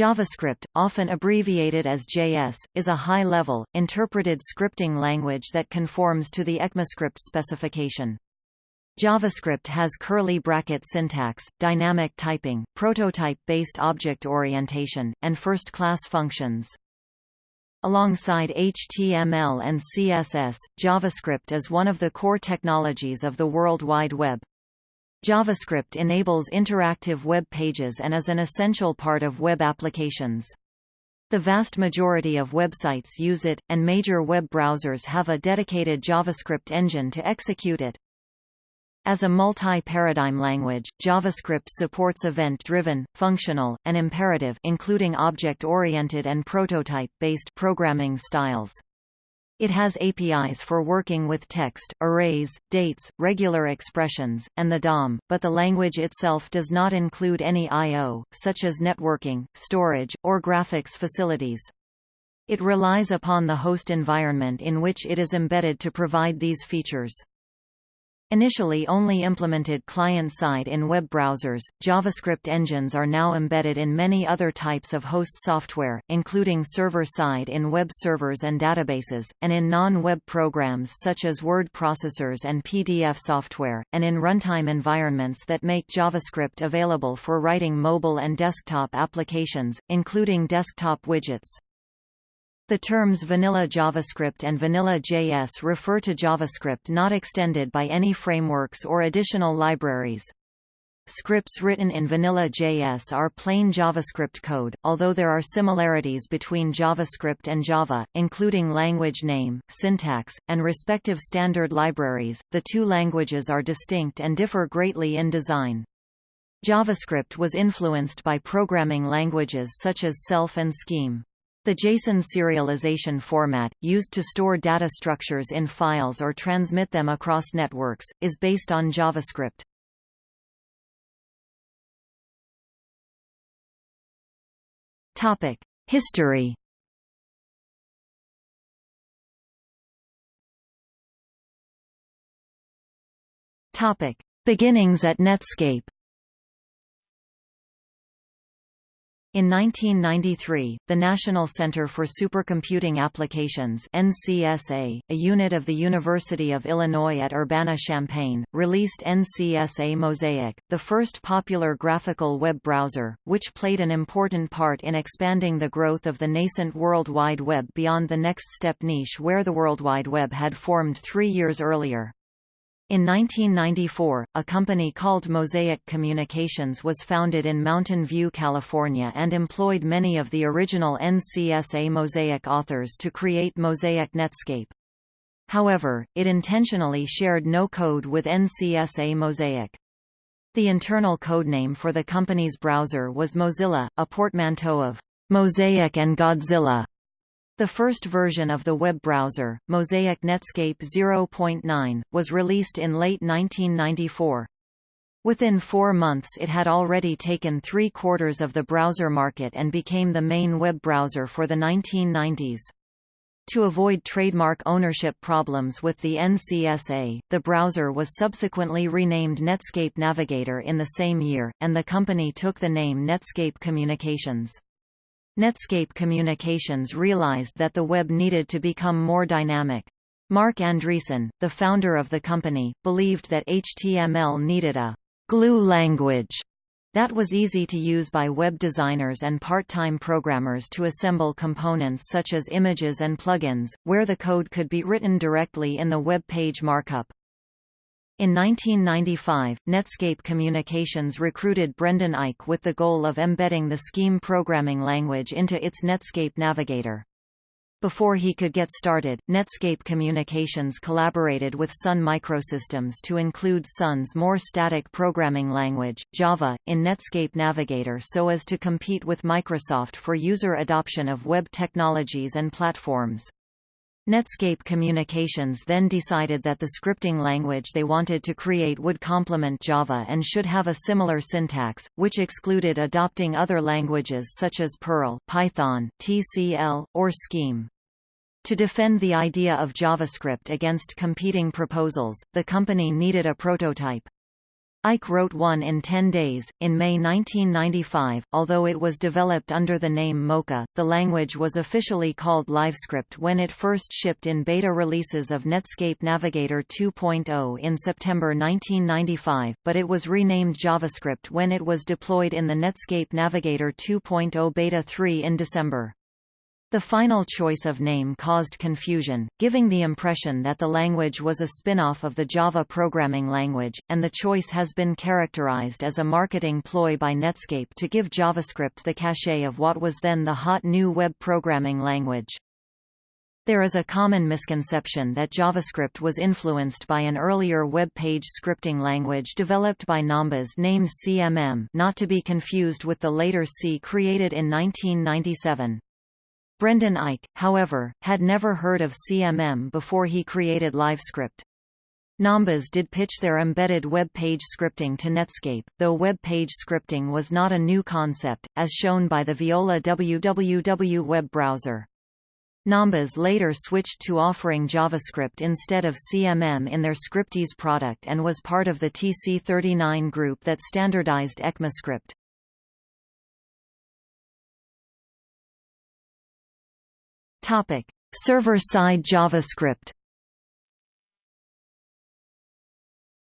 JavaScript, often abbreviated as JS, is a high-level, interpreted scripting language that conforms to the ECMAScript specification. JavaScript has curly bracket syntax, dynamic typing, prototype-based object orientation, and first-class functions. Alongside HTML and CSS, JavaScript is one of the core technologies of the World Wide Web. JavaScript enables interactive web pages and is an essential part of web applications. The vast majority of websites use it, and major web browsers have a dedicated JavaScript engine to execute it. As a multi-paradigm language, JavaScript supports event-driven, functional, and imperative including object-oriented and prototype-based programming styles. It has APIs for working with text, arrays, dates, regular expressions, and the DOM, but the language itself does not include any I.O., such as networking, storage, or graphics facilities. It relies upon the host environment in which it is embedded to provide these features. Initially only implemented client-side in web browsers, JavaScript engines are now embedded in many other types of host software, including server-side in web servers and databases, and in non-web programs such as word processors and PDF software, and in runtime environments that make JavaScript available for writing mobile and desktop applications, including desktop widgets. The terms vanilla JavaScript and vanilla JS refer to JavaScript not extended by any frameworks or additional libraries. Scripts written in vanilla JS are plain JavaScript code, although there are similarities between JavaScript and Java, including language name, syntax, and respective standard libraries. The two languages are distinct and differ greatly in design. JavaScript was influenced by programming languages such as Self and Scheme. The JSON serialization format, used to store data structures in files or transmit them across networks, is based on JavaScript. History Beginnings at Netscape In 1993, the National Center for Supercomputing Applications NCSA, a unit of the University of Illinois at Urbana-Champaign, released NCSA Mosaic, the first popular graphical web browser, which played an important part in expanding the growth of the nascent World Wide Web beyond the NeXTSTEP niche where the World Wide Web had formed three years earlier. In 1994, a company called Mosaic Communications was founded in Mountain View, California and employed many of the original NCSA Mosaic authors to create Mosaic Netscape. However, it intentionally shared no code with NCSA Mosaic. The internal codename for the company's browser was Mozilla, a portmanteau of Mosaic and Godzilla. The first version of the web browser, Mosaic Netscape 0.9, was released in late 1994. Within four months it had already taken three-quarters of the browser market and became the main web browser for the 1990s. To avoid trademark ownership problems with the NCSA, the browser was subsequently renamed Netscape Navigator in the same year, and the company took the name Netscape Communications. Netscape Communications realized that the web needed to become more dynamic. Marc Andreessen, the founder of the company, believed that HTML needed a glue language that was easy to use by web designers and part-time programmers to assemble components such as images and plugins, where the code could be written directly in the web page markup. In 1995, Netscape Communications recruited Brendan Eich with the goal of embedding the Scheme programming language into its Netscape Navigator. Before he could get started, Netscape Communications collaborated with Sun Microsystems to include Sun's more static programming language, Java, in Netscape Navigator so as to compete with Microsoft for user adoption of web technologies and platforms. Netscape Communications then decided that the scripting language they wanted to create would complement Java and should have a similar syntax, which excluded adopting other languages such as Perl, Python, TCL, or Scheme. To defend the idea of JavaScript against competing proposals, the company needed a prototype. Eich wrote one in 10 days. In May 1995, although it was developed under the name Mocha, the language was officially called LiveScript when it first shipped in beta releases of Netscape Navigator 2.0 in September 1995, but it was renamed JavaScript when it was deployed in the Netscape Navigator 2.0 Beta 3 in December. The final choice of name caused confusion, giving the impression that the language was a spin-off of the Java programming language, and the choice has been characterized as a marketing ploy by Netscape to give JavaScript the cachet of what was then the hot new web programming language. There is a common misconception that JavaScript was influenced by an earlier web page scripting language developed by Nombas named CMM not to be confused with the later C created in 1997. Brendan Eich, however, had never heard of CMM before he created LiveScript. Nombas did pitch their embedded web page scripting to Netscape, though web page scripting was not a new concept, as shown by the Viola www web browser. Nombas later switched to offering JavaScript instead of CMM in their Scriptease product and was part of the TC39 group that standardized ECMAScript. Topic: Server-side JavaScript.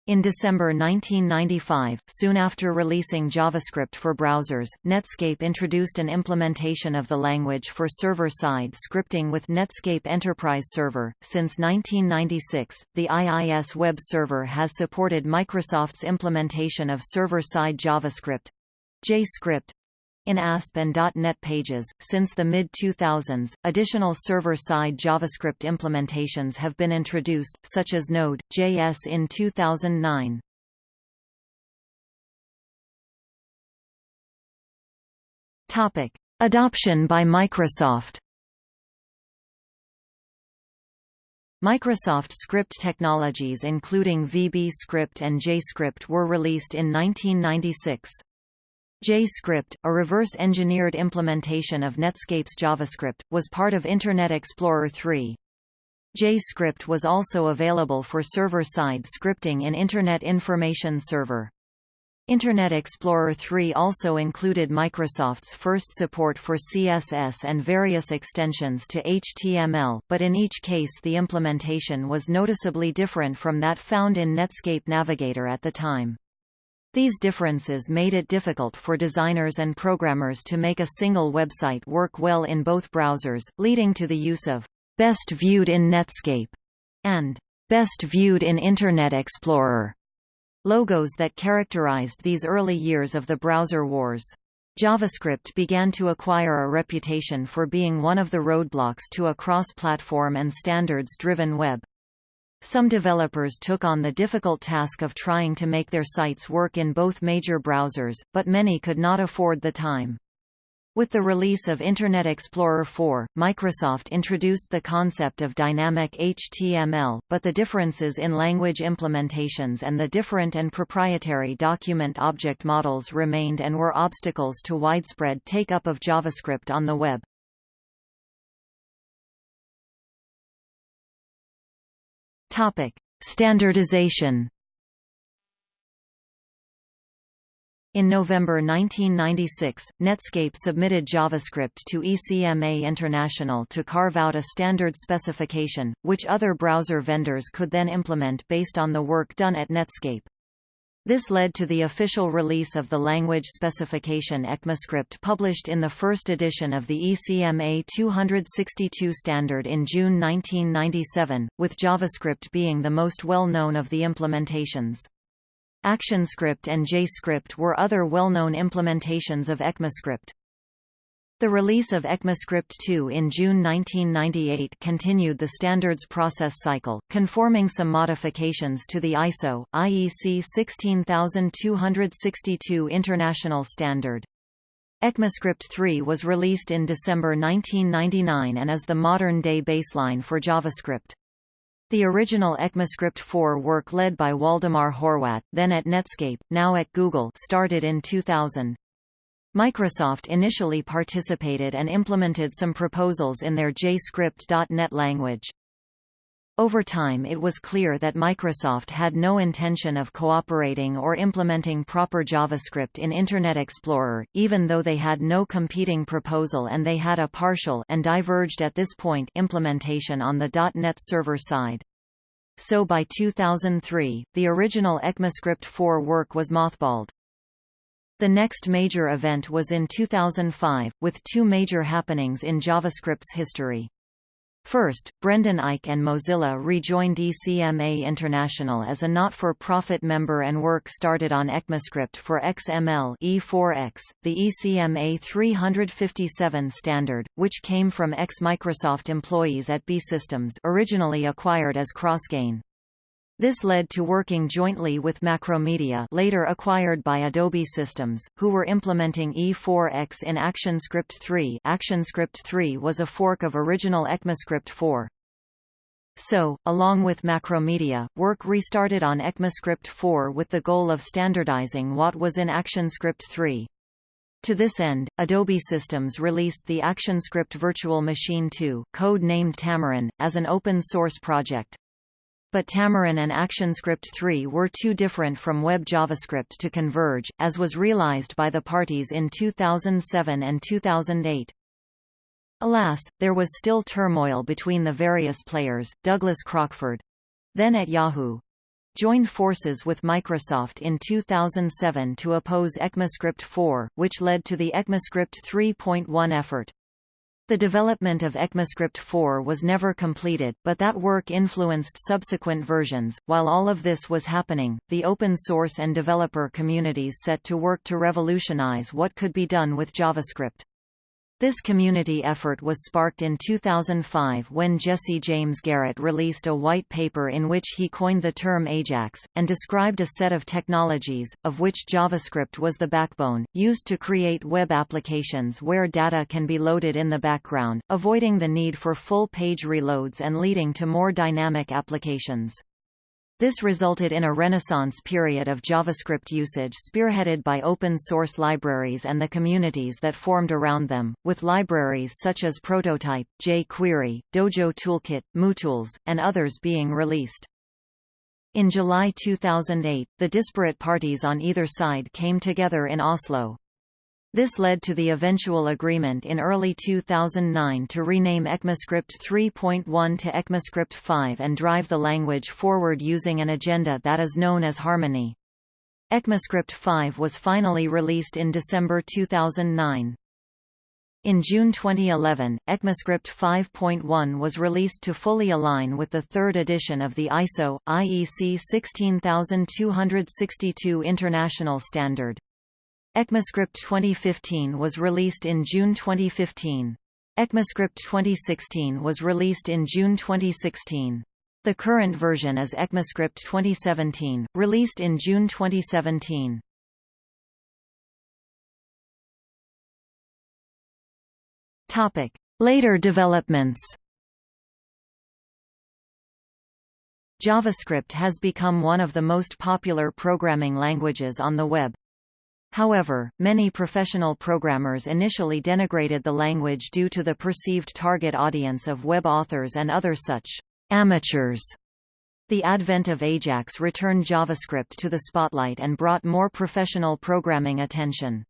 In December 1995, soon after releasing JavaScript for browsers, Netscape introduced an implementation of the language for server-side scripting with Netscape Enterprise Server. Since 1996, the IIS web server has supported Microsoft's implementation of server-side JavaScript, JScript, in ASP and .NET pages. Since the mid-2000s, additional server-side JavaScript implementations have been introduced, such as Node.js in 2009. Topic: Adoption by Microsoft. Microsoft script technologies including VB Script and JScript were released in 1996. JScript, a reverse-engineered implementation of Netscape's JavaScript, was part of Internet Explorer 3. JScript was also available for server-side scripting in Internet Information Server. Internet Explorer 3 also included Microsoft's first support for CSS and various extensions to HTML, but in each case the implementation was noticeably different from that found in Netscape Navigator at the time. These differences made it difficult for designers and programmers to make a single website work well in both browsers, leading to the use of best viewed in Netscape and best viewed in Internet Explorer logos that characterized these early years of the browser wars. JavaScript began to acquire a reputation for being one of the roadblocks to a cross-platform and standards-driven web. Some developers took on the difficult task of trying to make their sites work in both major browsers, but many could not afford the time. With the release of Internet Explorer 4, Microsoft introduced the concept of dynamic HTML, but the differences in language implementations and the different and proprietary document object models remained and were obstacles to widespread take-up of JavaScript on the web. Topic: Standardization. In November 1996, Netscape submitted JavaScript to ECMA International to carve out a standard specification, which other browser vendors could then implement based on the work done at Netscape. This led to the official release of the language specification ECMAScript published in the first edition of the ECMA 262 standard in June 1997, with JavaScript being the most well-known of the implementations. ActionScript and JScript were other well-known implementations of ECMAScript. The release of ECMAScript 2 in June 1998 continued the standards process cycle, conforming some modifications to the ISO, IEC 16262 international standard. ECMAScript 3 was released in December 1999 and is the modern-day baseline for JavaScript. The original ECMAScript 4 work led by Waldemar Horwat, then at Netscape, now at Google started in 2000. Microsoft initially participated and implemented some proposals in their JScript.NET language. Over time it was clear that Microsoft had no intention of cooperating or implementing proper JavaScript in Internet Explorer, even though they had no competing proposal and they had a partial and diverged at this point implementation on the .NET Server side. So by 2003, the original ECMAScript 4 work was mothballed. The next major event was in 2005, with two major happenings in JavaScript's history. First, Brendan Eich and Mozilla rejoined ECMA International as a not-for-profit member and work started on ECMAScript for XML E4X, the ECMA 357 standard, which came from ex-Microsoft employees at BEA Systems originally acquired as Crossgain. This led to working jointly with Macromedia later acquired by Adobe Systems, who were implementing E4X in ActionScript 3 ActionScript 3 was a fork of original ECMAScript 4. So, along with Macromedia, work restarted on ECMAScript 4 with the goal of standardizing what was in ActionScript 3. To this end, Adobe Systems released the ActionScript Virtual Machine 2 code named Tamarin, as an open-source project. But Tamarin and ActionScript 3 were too different from Web JavaScript to converge, as was realized by the parties in 2007 and 2008. Alas, there was still turmoil between the various players. Douglas Crockford then at Yahoo joined forces with Microsoft in 2007 to oppose ECMAScript 4, which led to the ECMAScript 3.1 effort. The development of ECMAScript 4 was never completed, but that work influenced subsequent versions. While all of this was happening, the open source and developer communities set to work to revolutionize what could be done with JavaScript. This community effort was sparked in 2005 when Jesse James Garrett released a white paper in which he coined the term AJAX, and described a set of technologies, of which JavaScript was the backbone, used to create web applications where data can be loaded in the background, avoiding the need for full page reloads and leading to more dynamic applications. This resulted in a renaissance period of JavaScript usage spearheaded by open-source libraries and the communities that formed around them, with libraries such as Prototype, jQuery, Dojo Toolkit, MooTools, and others being released. In July 2008, the disparate parties on either side came together in Oslo. This led to the eventual agreement in early 2009 to rename ECMAScript 3.1 to ECMAScript 5 and drive the language forward using an agenda that is known as Harmony. ECMAScript 5 was finally released in December 2009. In June 2011, ECMAScript 5.1 was released to fully align with the third edition of the ISO, IEC 16262 International Standard. ECMAScript 2015 was released in June 2015. ECMAScript 2016 was released in June 2016. The current version is ECMAScript 2017, released in June 2017. Topic: Later developments. JavaScript has become one of the most popular programming languages on the web, However, many professional programmers initially denigrated the language due to the perceived target audience of web authors and other such amateurs. The advent of Ajax returned JavaScript to the spotlight and brought more professional programming attention.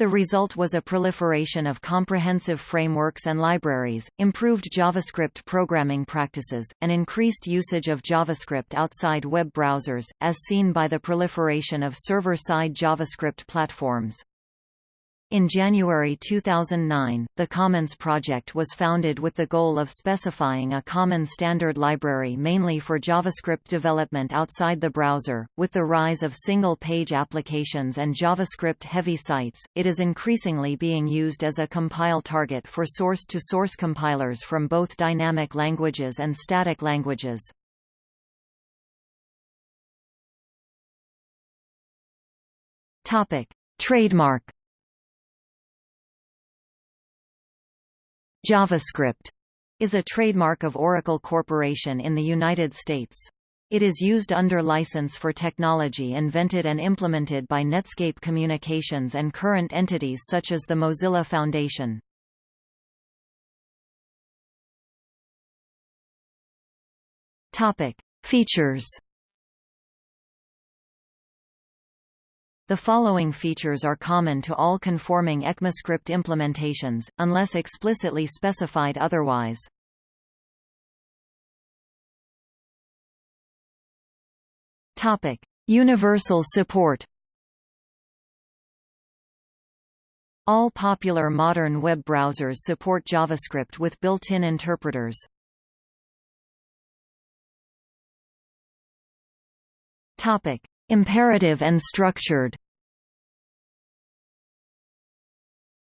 The result was a proliferation of comprehensive frameworks and libraries, improved JavaScript programming practices, and increased usage of JavaScript outside web browsers, as seen by the proliferation of server-side JavaScript platforms. In January 2009, the CommonJS Project was founded with the goal of specifying a common standard library mainly for JavaScript development outside the browser. With the rise of single-page applications and JavaScript-heavy sites, it is increasingly being used as a compile target for source-to-source compilers from both dynamic languages and static languages. Topic: Trademark JavaScript is a trademark of Oracle Corporation in the United States. It is used under license for technology invented and implemented by Netscape Communications and current entities such as the Mozilla Foundation. Topic: Features. The following features are common to all conforming ECMAScript implementations, unless explicitly specified otherwise. Topic: Universal support. All popular modern web browsers support JavaScript with built-in interpreters. Topic: Imperative and structured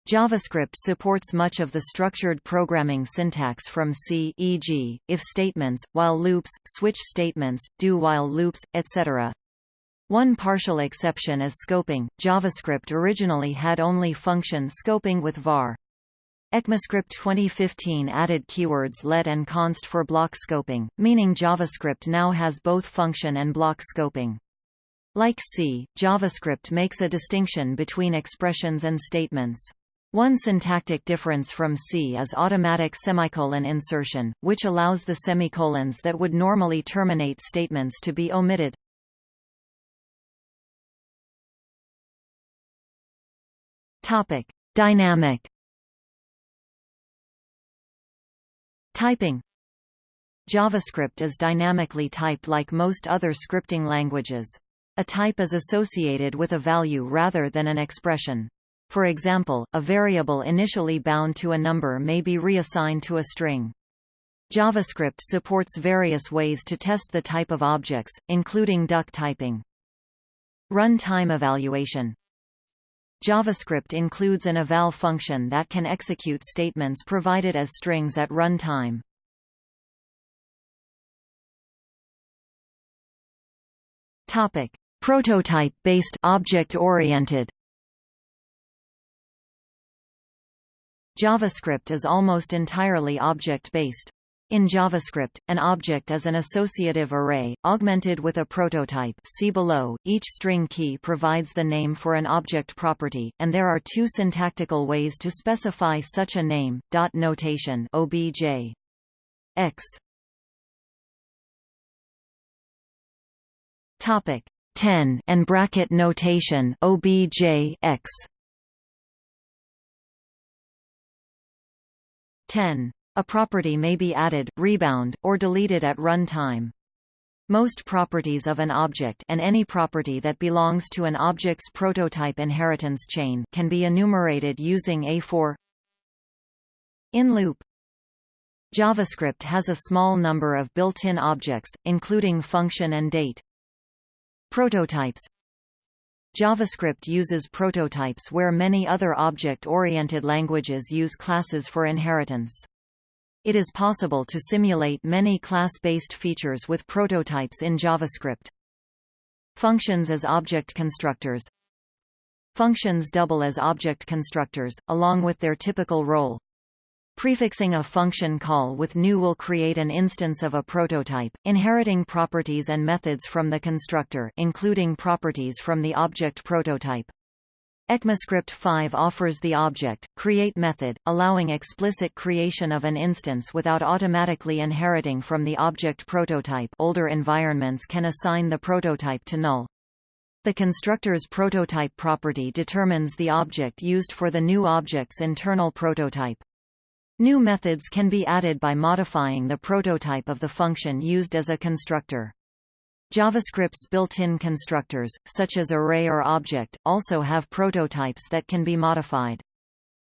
JavaScript supports much of the structured programming syntax from C e.g., if statements, while loops, switch statements, do-while loops, etc. One partial exception is scoping. JavaScript originally had only function scoping with var. ECMAScript 2015 added keywords let and const for block scoping, meaning JavaScript now has both function and block scoping. Like C, JavaScript makes a distinction between expressions and statements. One syntactic difference from C is automatic semicolon insertion, which allows the semicolons that would normally terminate statements to be omitted. Topic: Dynamic Typing JavaScript is dynamically typed like most other scripting languages. A type is associated with a value rather than an expression. For example, a variable initially bound to a number may be reassigned to a string. JavaScript supports various ways to test the type of objects, including duck typing. Runtime evaluation JavaScript includes an eval function that can execute statements provided as strings at runtime. Topic: Prototype-based object-oriented. JavaScript is almost entirely object-based. In JavaScript, an object is an associative array, augmented with a prototype. See below. Each string key provides the name for an object property, and there are two syntactical ways to specify such a name, dot notation. Obj x. Topic 10 and bracket notation obj x 10. A property may be added, rebound, or deleted at runtime. Most properties of an object and any property that belongs to an object's prototype inheritance chain can be enumerated using a for in loop. JavaScript has a small number of built-in objects, including function and date. Prototypes JavaScript uses prototypes where many other object-oriented languages use classes for inheritance. It is possible to simulate many class-based features with prototypes in JavaScript. Functions as object constructors Functions double as object constructors, along with their typical role. Prefixing a function call with new will create an instance of a prototype, inheriting properties and methods from the constructor including properties from the object prototype. ECMAScript 5 offers the object, create method, allowing explicit creation of an instance without automatically inheriting from the object prototype older environments can assign the prototype to null. The constructor's prototype property determines the object used for the new object's internal prototype. New methods can be added by modifying the prototype of the function used as a constructor. JavaScript's built-in constructors, such as array or object, also have prototypes that can be modified.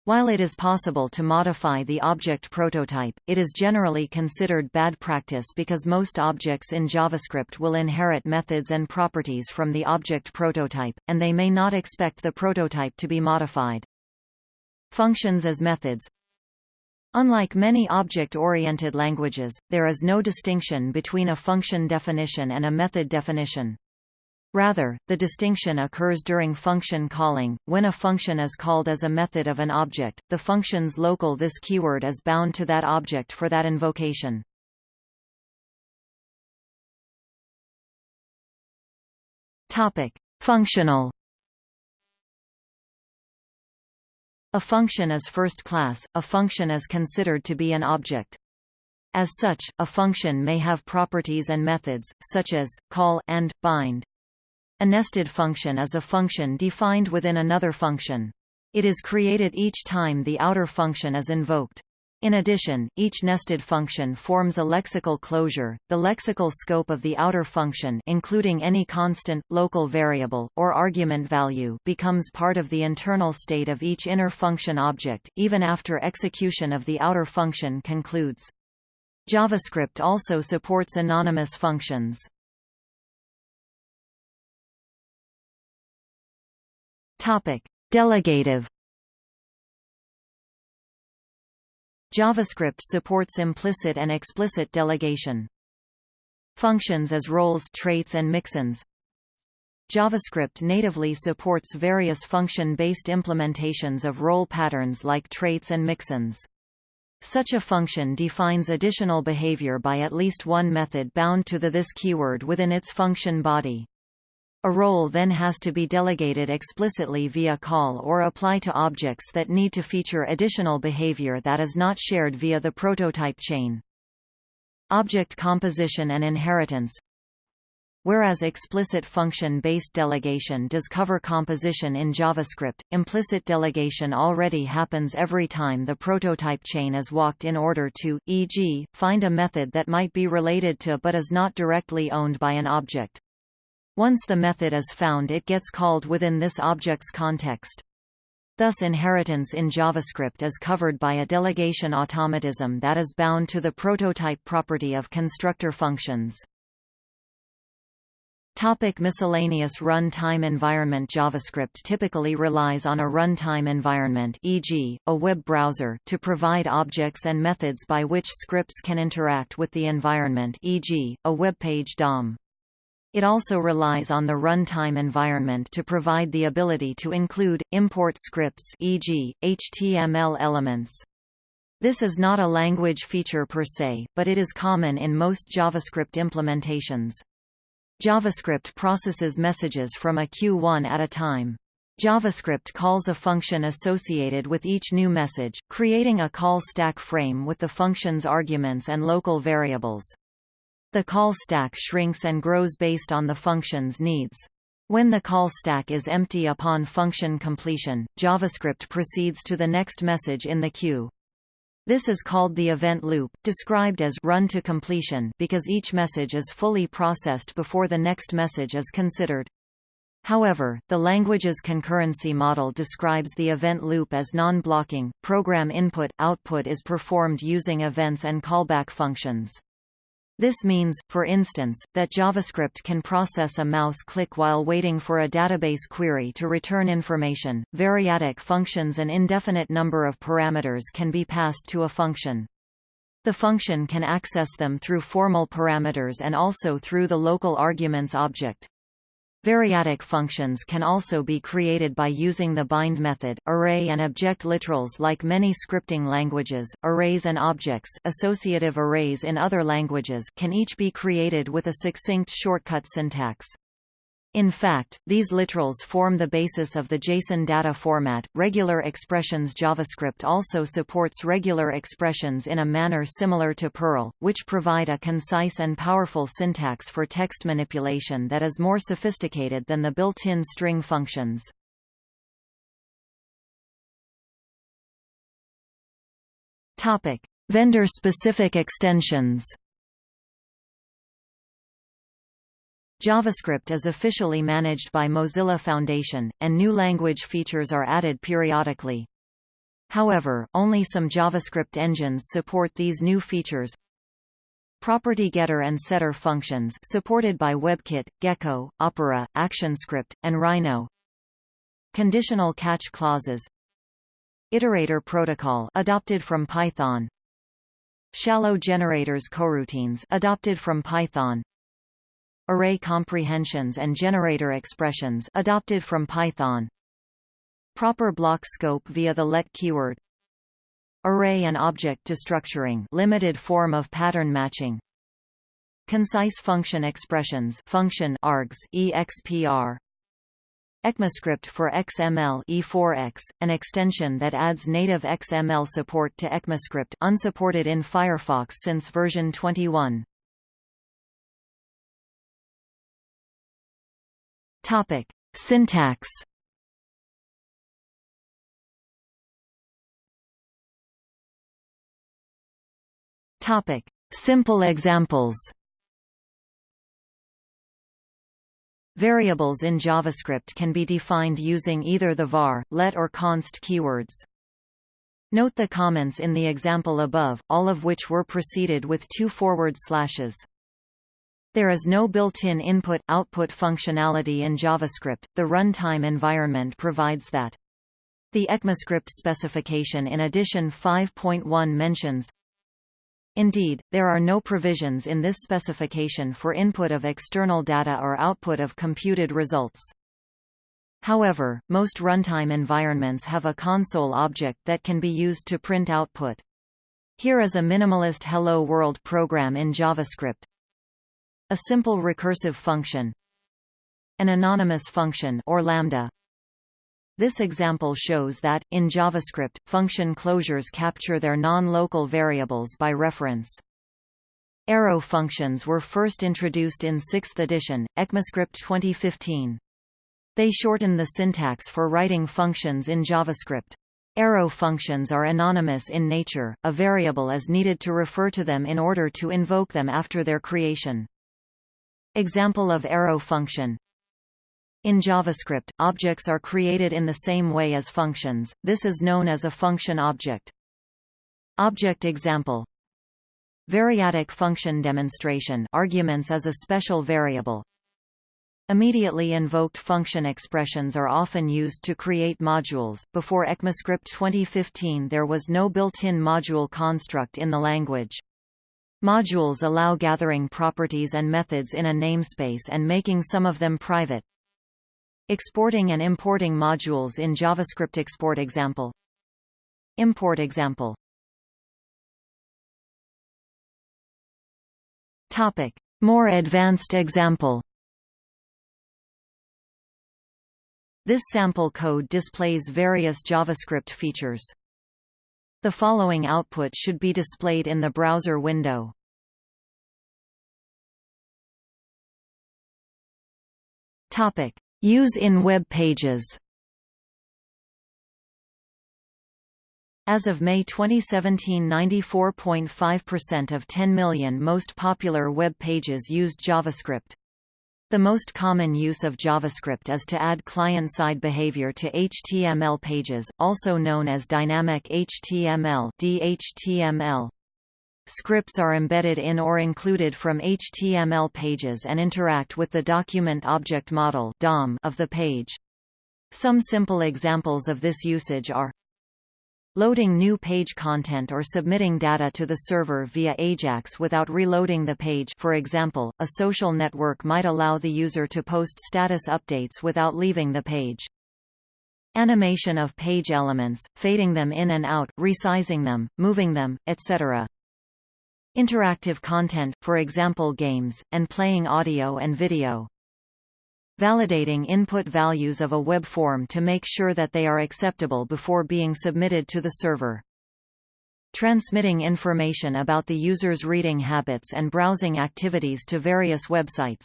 While it is possible to modify the object prototype, it is generally considered bad practice because most objects in JavaScript will inherit methods and properties from the object prototype, and they may not expect the prototype to be modified. Functions as methods Unlike many object-oriented languages, there is no distinction between a function definition and a method definition. Rather, the distinction occurs during function calling. When a function is called as a method of an object, the function's local this keyword is bound to that object for that invocation. Topic: Functional A function is first class, a function is considered to be an object. As such, a function may have properties and methods, such as, call and, bind. A nested function is a function defined within another function. It is created each time the outer function is invoked. In addition, each nested function forms a lexical closure. The lexical scope of the outer function, including any constant, local variable, or argument value, becomes part of the internal state of each inner function object, even after execution of the outer function concludes. JavaScript also supports anonymous functions. Topic: Delegative JavaScript supports implicit and explicit delegation. Functions as roles traits and mixins JavaScript natively supports various function-based implementations of role patterns like traits and mixins. Such a function defines additional behavior by at least one method bound to the this keyword within its function body. A role then has to be delegated explicitly via call or apply to objects that need to feature additional behavior that is not shared via the prototype chain. Object composition and inheritance Whereas explicit function-based delegation does cover composition in JavaScript, implicit delegation already happens every time the prototype chain is walked in order to, e.g., find a method that might be related to but is not directly owned by an object. Once the method is found it gets called within this object's context. Thus inheritance in JavaScript is covered by a delegation automatism that is bound to the prototype property of constructor functions. Topic miscellaneous runtime environment JavaScript typically relies on a runtime environment e.g., a web browser to provide objects and methods by which scripts can interact with the environment e.g., a web page DOM. It also relies on the runtime environment to provide the ability to include, import scripts e.g., HTML elements. This is not a language feature per se, but it is common in most JavaScript implementations. JavaScript processes messages from a queue one at a time. JavaScript calls a function associated with each new message, creating a call stack frame with the function's arguments and local variables. The call stack shrinks and grows based on the function's needs. When the call stack is empty upon function completion, JavaScript proceeds to the next message in the queue. This is called the event loop, described as run to completion because each message is fully processed before the next message is considered. However, the language's concurrency model describes the event loop as non-blocking. Program input-output is performed using events and callback functions. This means, for instance, that JavaScript can process a mouse click while waiting for a database query to return information. Variadic functions An indefinite number of parameters can be passed to a function. The function can access them through formal parameters and also through the local arguments object. Variadic functions can also be created by using the bind method. Array and object literals like many scripting languages, arrays and objects associative arrays in other languages can each be created with a succinct shortcut syntax. In fact, these literals form the basis of the JSON data format. Regular expressions JavaScript also supports regular expressions in a manner similar to Perl, which provide a concise and powerful syntax for text manipulation that is more sophisticated than the built-in string functions. Topic: Vendor-specific extensions. JavaScript is officially managed by Mozilla Foundation, and new language features are added periodically. However, only some JavaScript engines support these new features. Property getter and setter functions supported by WebKit, Gecko, Opera, ActionScript, and Rhino. Conditional catch clauses. Iterator protocol adopted from Python. Shallow generators coroutines adopted from Python array comprehensions and generator expressions adopted from Python. Proper block scope via the let keyword. Array and object destructuring limited form of pattern matching. Concise function expressions function args expr ECMAScript for XML E4X, an extension that adds native XML support to ECMAScript unsupported in Firefox since version 21. Topic: Syntax. Topic: Simple examples. Variables in JavaScript can be defined using either the var, let or const keywords. Note the comments in the example above, all of which were preceded with two forward slashes. There is no built-in input-output functionality in JavaScript, the runtime environment provides that. The ECMAScript specification in Edition 5.1 mentions Indeed, there are no provisions in this specification for input of external data or output of computed results. However, most runtime environments have a console object that can be used to print output. Here is a minimalist Hello World program in JavaScript. A simple recursive function. An anonymous function or lambda this example shows that, in JavaScript, function closures capture their non-local variables by reference. Arrow functions were first introduced in 6th edition, ECMAScript 2015. They shorten the syntax for writing functions in JavaScript. Arrow functions are anonymous in nature, a variable is needed to refer to them in order to invoke them after their creation. Example of arrow function in JavaScript, objects are created in the same way as functions, this is known as a function object. Object example Variadic function demonstration arguments as a special variable. Immediately invoked function expressions are often used to create modules. Before ECMAScript 2015 there was no built-in module construct in the language. Modules allow gathering properties and methods in a namespace and making some of them private. Exporting and importing modules in JavaScript export example Import example Topic More advanced example This sample code displays various JavaScript features. The following output should be displayed in the browser window. Topic Use in web pages As of May 2017 94.5% of 10 million most popular web pages used JavaScript. The most common use of JavaScript is to add client-side behavior to HTML pages, also known as dynamic HTML DHTML. Scripts are embedded in or included from HTML pages and interact with the Document Object Model (DOM) of the page. Some simple examples of this usage are Loading new page content or submitting data to the server via AJAX without reloading the page for example, a social network might allow the user to post status updates without leaving the page. Animation of page elements, fading them in and out, resizing them, moving them, etc. Interactive content, for example games, and playing audio and video. Validating input values of a web form to make sure that they are acceptable before being submitted to the server. Transmitting information about the user's reading habits and browsing activities to various websites.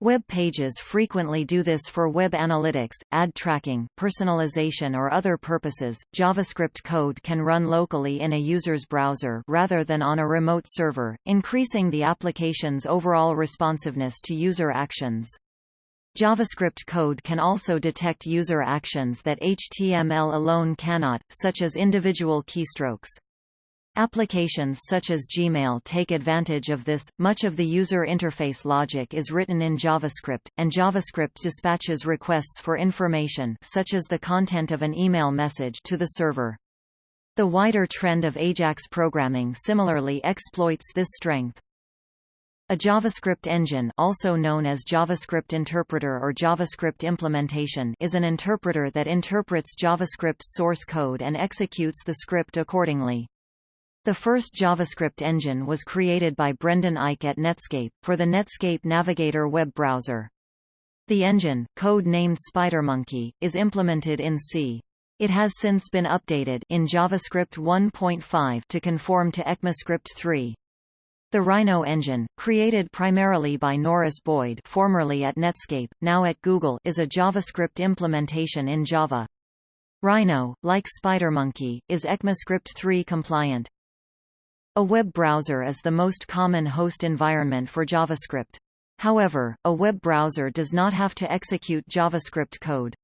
Web pages frequently do this for web analytics, ad tracking, personalization or other purposes. JavaScript code can run locally in a user's browser rather than on a remote server, increasing the application's overall responsiveness to user actions. JavaScript code can also detect user actions that HTML alone cannot, such as individual keystrokes. Applications such as Gmail take advantage of this. Much of the user interface logic is written in JavaScript, and JavaScript dispatches requests for information such as the content of an email message to the server. The wider trend of AJAX programming similarly exploits this strength. A JavaScript engine also known as JavaScript interpreter or JavaScript implementation is an interpreter that interprets JavaScript source code and executes the script accordingly. The first JavaScript engine was created by Brendan Eich at Netscape, for the Netscape Navigator web browser. The engine, code named SpiderMonkey, is implemented in C. It has since been updated in JavaScript 1.5 to conform to ECMAScript 3. The Rhino engine, created primarily by Norris Boyd formerly at Netscape, now at Google is a JavaScript implementation in Java. Rhino, like SpiderMonkey, is ECMAScript 3 compliant. A web browser is the most common host environment for JavaScript. However, a web browser does not have to execute JavaScript code.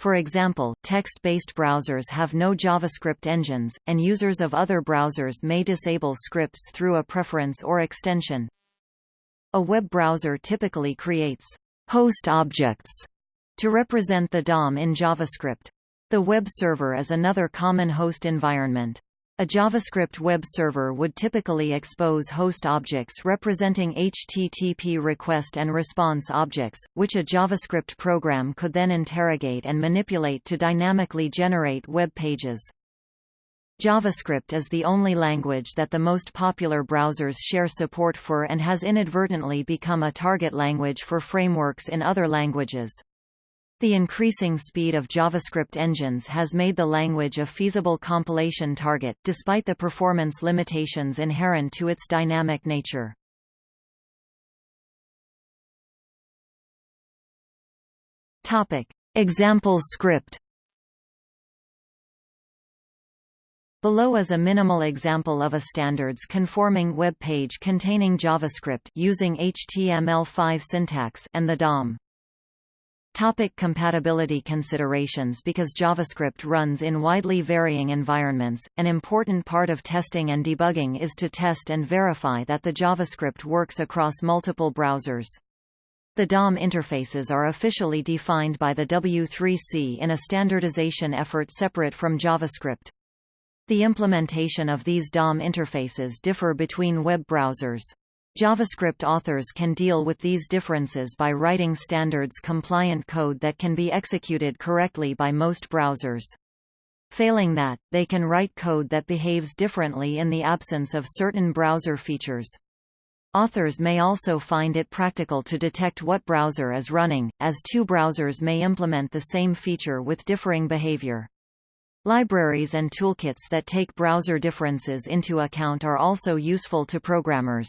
For example, text-based browsers have no JavaScript engines, and users of other browsers may disable scripts through a preference or extension. A web browser typically creates host objects to represent the DOM in JavaScript. The web server is another common host environment. A JavaScript web server would typically expose host objects representing HTTP request and response objects, which a JavaScript program could then interrogate and manipulate to dynamically generate web pages. JavaScript is the only language that the most popular browsers share support for and has inadvertently become a target language for frameworks in other languages. The increasing speed of JavaScript engines has made the language a feasible compilation target, despite the performance limitations inherent to its dynamic nature. Topic. Example script Below is a minimal example of a standards-conforming web page containing JavaScript using HTML5 syntax and the DOM. Topic compatibility considerations Because JavaScript runs in widely varying environments, an important part of testing and debugging is to test and verify that the JavaScript works across multiple browsers. The DOM interfaces are officially defined by the W3C in a standardization effort separate from JavaScript. The implementation of these DOM interfaces differ between web browsers. JavaScript authors can deal with these differences by writing standards-compliant code that can be executed correctly by most browsers. Failing that, they can write code that behaves differently in the absence of certain browser features. Authors may also find it practical to detect what browser is running, as two browsers may implement the same feature with differing behavior. Libraries and toolkits that take browser differences into account are also useful to programmers.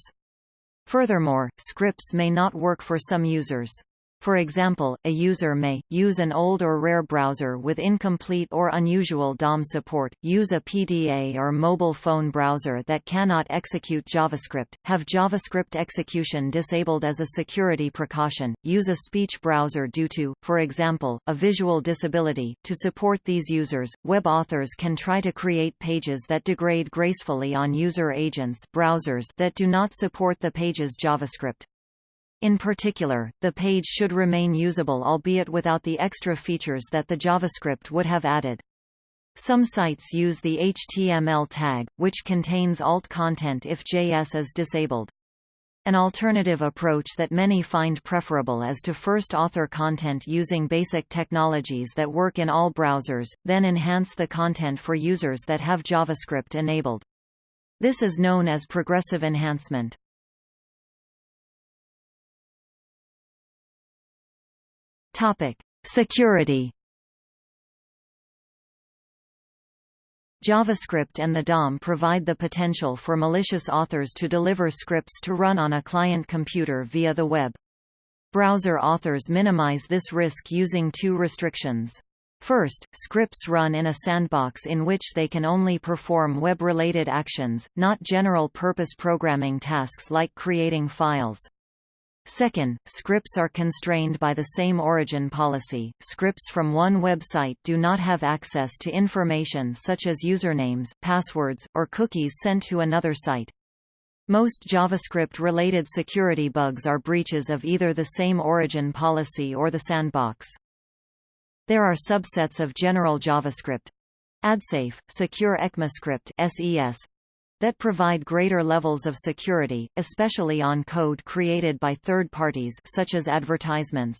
Furthermore, scripts may not work for some users. For example, a user may, use an old or rare browser with incomplete or unusual DOM support, use a PDA or mobile phone browser that cannot execute JavaScript, have JavaScript execution disabled as a security precaution, use a speech browser due to, for example, a visual disability. To support these users, web authors can try to create pages that degrade gracefully on user agents browsers that do not support the page's JavaScript. In particular, the page should remain usable albeit without the extra features that the JavaScript would have added. Some sites use the HTML tag, which contains alt content if JS is disabled. An alternative approach that many find preferable is to first author content using basic technologies that work in all browsers, then enhance the content for users that have JavaScript enabled. This is known as progressive enhancement. Topic: Security. JavaScript and the DOM provide the potential for malicious authors to deliver scripts to run on a client computer via the web. Browser authors minimize this risk using two restrictions. First, scripts run in a sandbox in which they can only perform web-related actions, not general-purpose programming tasks like creating files. Second, scripts are constrained by the same origin policy. Scripts from one website do not have access to information such as usernames, passwords, or cookies sent to another site. Most JavaScript-related security bugs are breaches of either the same origin policy or the sandbox. There are subsets of general JavaScript AdSafe, Secure ECMAScript SES, that provide greater levels of security, especially on code created by third parties such as advertisements.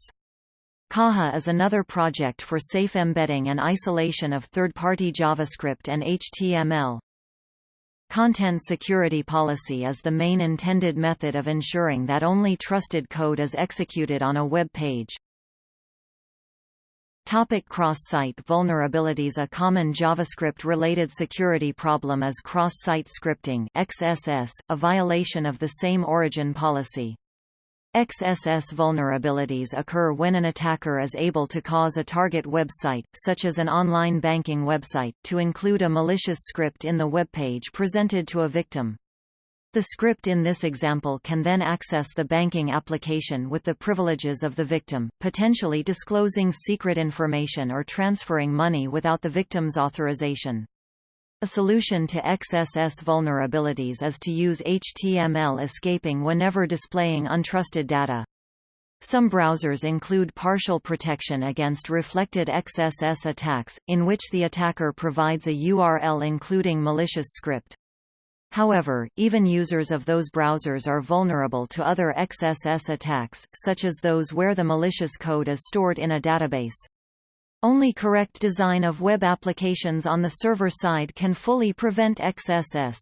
Caja is another project for safe embedding and isolation of third-party JavaScript and HTML. Content security policy is the main intended method of ensuring that only trusted code is executed on a web page. Topic cross-site vulnerabilities A common JavaScript-related security problem is cross-site scripting XSS, a violation of the same origin policy. XSS vulnerabilities occur when an attacker is able to cause a target website, such as an online banking website, to include a malicious script in the web page presented to a victim. The script in this example can then access the banking application with the privileges of the victim, potentially disclosing secret information or transferring money without the victim's authorization. A solution to XSS vulnerabilities is to use HTML escaping whenever displaying untrusted data. Some browsers include partial protection against reflected XSS attacks, in which the attacker provides a URL including malicious script. However, even users of those browsers are vulnerable to other XSS attacks, such as those where the malicious code is stored in a database. Only correct design of web applications on the server side can fully prevent XSS.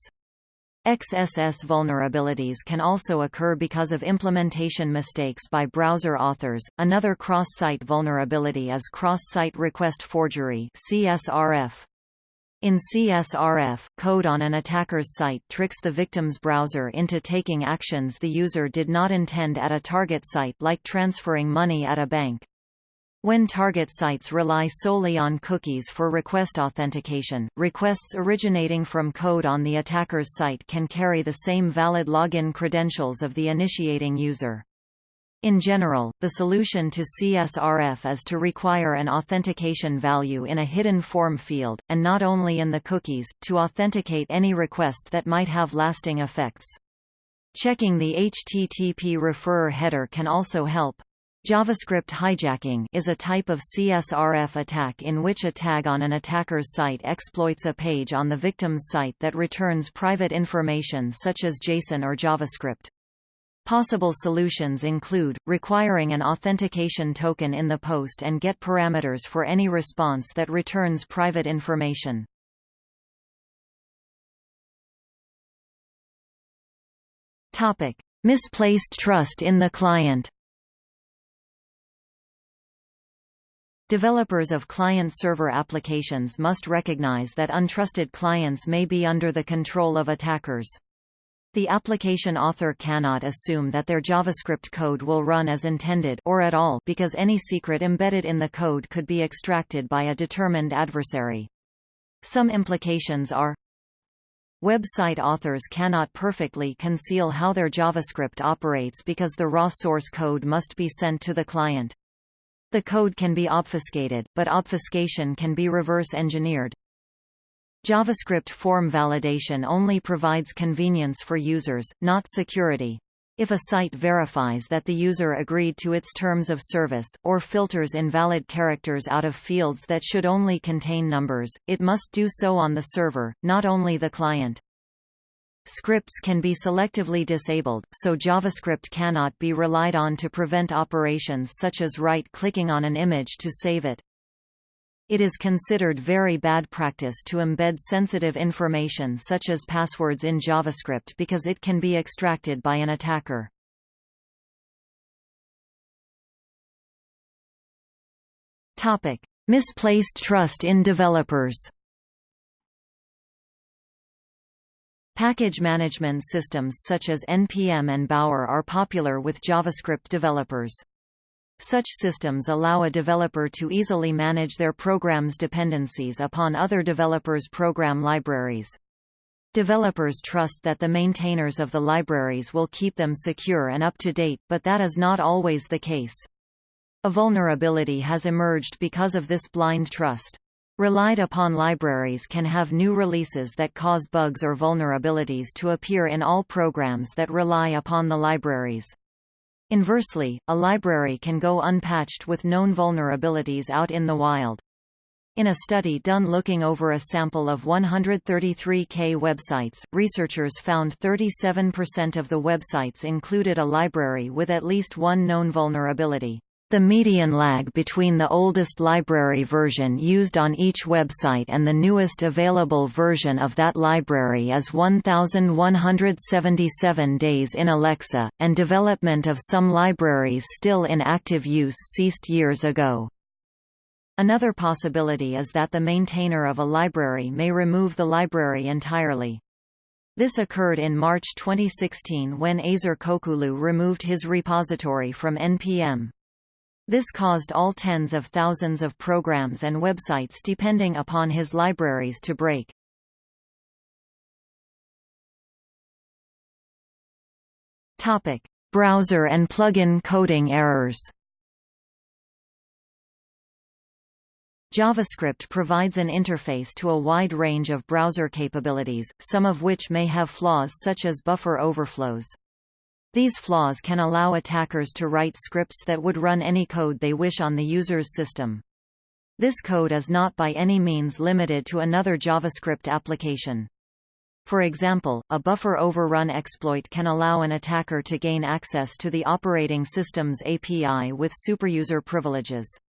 XSS vulnerabilities can also occur because of implementation mistakes by browser authors. Another cross-site vulnerability is cross-site request forgery (CSRF). In CSRF, code on an attacker's site tricks the victim's browser into taking actions the user did not intend at a target site like transferring money at a bank. When target sites rely solely on cookies for request authentication, requests originating from code on the attacker's site can carry the same valid login credentials of the initiating user. In general, the solution to CSRF is to require an authentication value in a hidden form field, and not only in the cookies, to authenticate any request that might have lasting effects. Checking the HTTP referrer header can also help. JavaScript hijacking is a type of CSRF attack in which a tag on an attacker's site exploits a page on the victim's site that returns private information such as JSON or JavaScript. Possible solutions include, requiring an authentication token in the post and get parameters for any response that returns private information. Topic. Misplaced trust in the client Developers of client-server applications must recognize that untrusted clients may be under the control of attackers. The application author cannot assume that their JavaScript code will run as intended or at all because any secret embedded in the code could be extracted by a determined adversary. Some implications are Website authors cannot perfectly conceal how their JavaScript operates because the raw source code must be sent to the client. The code can be obfuscated, but obfuscation can be reverse-engineered. JavaScript form validation only provides convenience for users, not security. If a site verifies that the user agreed to its terms of service, or filters invalid characters out of fields that should only contain numbers, it must do so on the server, not only the client. Scripts can be selectively disabled, so JavaScript cannot be relied on to prevent operations such as right-clicking on an image to save it. It is considered very bad practice to embed sensitive information such as passwords in JavaScript because it can be extracted by an attacker. Topic: Misplaced trust in developers. Package management systems such as NPM and Bower are popular with JavaScript developers. Such systems allow a developer to easily manage their program's dependencies upon other developers' program libraries. Developers trust that the maintainers of the libraries will keep them secure and up to date, but that is not always the case. A vulnerability has emerged because of this blind trust. Relied upon libraries can have new releases that cause bugs or vulnerabilities to appear in all programs that rely upon the libraries. Inversely, a library can go unpatched with known vulnerabilities out in the wild. In a study done looking over a sample of 133K websites, researchers found 37% of the websites included a library with at least one known vulnerability. The median lag between the oldest library version used on each website and the newest available version of that library is 1,177 days in Alexa, and development of some libraries still in active use ceased years ago. Another possibility is that the maintainer of a library may remove the library entirely. This occurred in March 2016 when Azer Kokulu removed his repository from NPM. This caused all tens of thousands of programs and websites depending upon his libraries to break. Topic: Browser and plugin coding errors. JavaScript provides an interface to a wide range of browser capabilities, some of which may have flaws such as buffer overflows. These flaws can allow attackers to write scripts that would run any code they wish on the user's system. This code is not by any means limited to another JavaScript application. For example, a buffer overrun exploit can allow an attacker to gain access to the operating system's API with superuser privileges.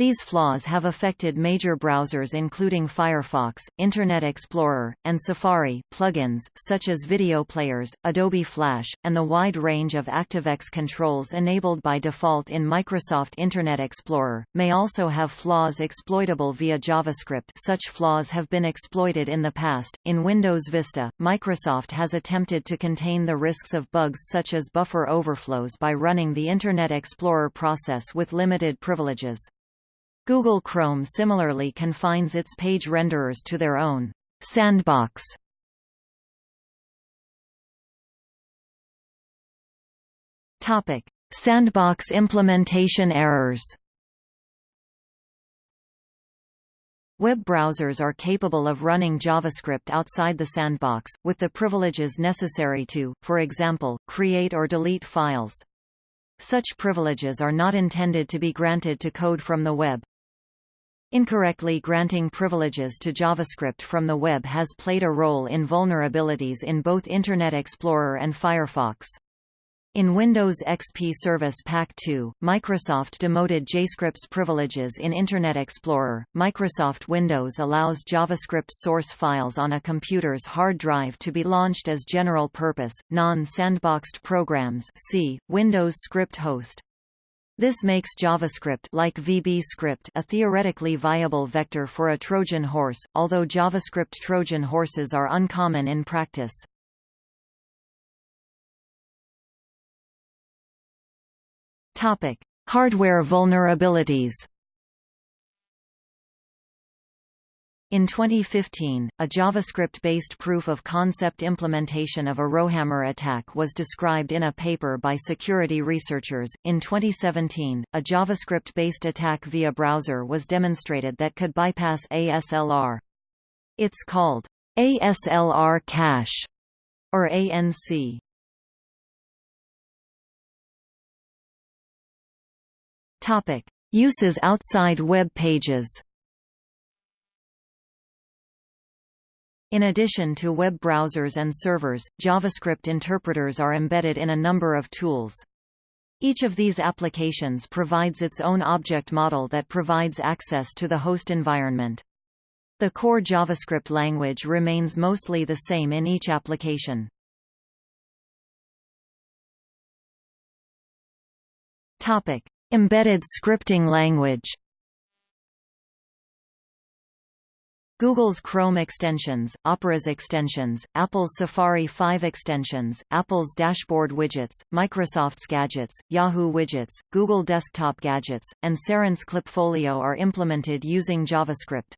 These flaws have affected major browsers including Firefox, Internet Explorer, and Safari. Plugins, such as video players, Adobe Flash, and the wide range of ActiveX controls enabled by default in Microsoft Internet Explorer, may also have flaws exploitable via JavaScript. Such flaws have been exploited in the past. In Windows Vista, Microsoft has attempted to contain the risks of bugs such as buffer overflows by running the Internet Explorer process with limited privileges. Google Chrome similarly confines its page renderers to their own sandbox. Topic: Sandbox implementation errors. Web browsers are capable of running JavaScript outside the sandbox, with the privileges necessary to, for example, create or delete files. Such privileges are not intended to be granted to code from the web. Incorrectly granting privileges to JavaScript from the web has played a role in vulnerabilities in both Internet Explorer and Firefox. In Windows XP Service Pack 2, Microsoft demoted JScript's privileges in Internet Explorer. Microsoft Windows allows JavaScript source files on a computer's hard drive to be launched as general-purpose, non-sandboxed programs see, Windows Script Host. This makes JavaScript like VB script a theoretically viable vector for a Trojan horse, although JavaScript Trojan horses are uncommon in practice. Topic: Hardware vulnerabilities. In 2015, a JavaScript-based proof-of-concept implementation of a Rowhammer attack was described in a paper by security researchers. In 2017, a JavaScript-based attack via browser was demonstrated that could bypass ASLR. It's called ASLR cache or ANC. Topic: Uses outside web pages. In addition to web browsers and servers, JavaScript interpreters are embedded in a number of tools. Each of these applications provides its own object model that provides access to the host environment. The core JavaScript language remains mostly the same in each application. Topic: Embedded scripting language. Google's Chrome extensions, Opera's extensions, Apple's Safari 5 extensions, Apple's dashboard widgets, Microsoft's gadgets, Yahoo widgets, Google desktop gadgets, and Serence Klipfolio are implemented using JavaScript.